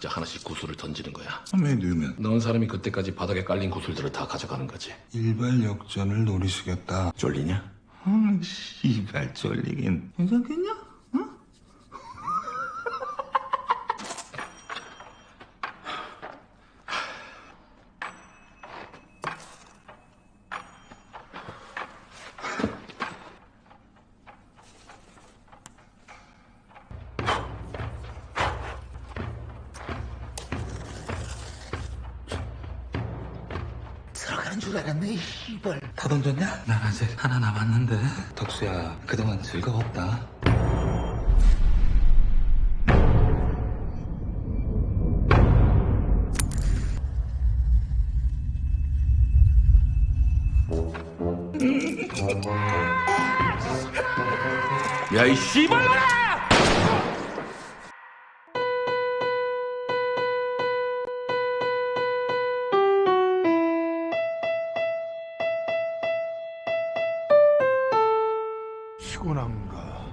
각자 하나씩 구슬을 던지는 거야. 왜 누우면 넣은 사람이 그때까지 바닥에 깔린 구슬들을 다 가져가는 거지. 일발 역전을 노리시겠다. 쫄리냐? 아, 씨발 쫄리긴. 괜찮겠냐? 들어가는 줄 알았네, 씨발. 다 던졌냐? 난 아직 하나 남았는데. 덕수야, 그동안 즐거웠다. 야, 이 씨발놈아! しこなんか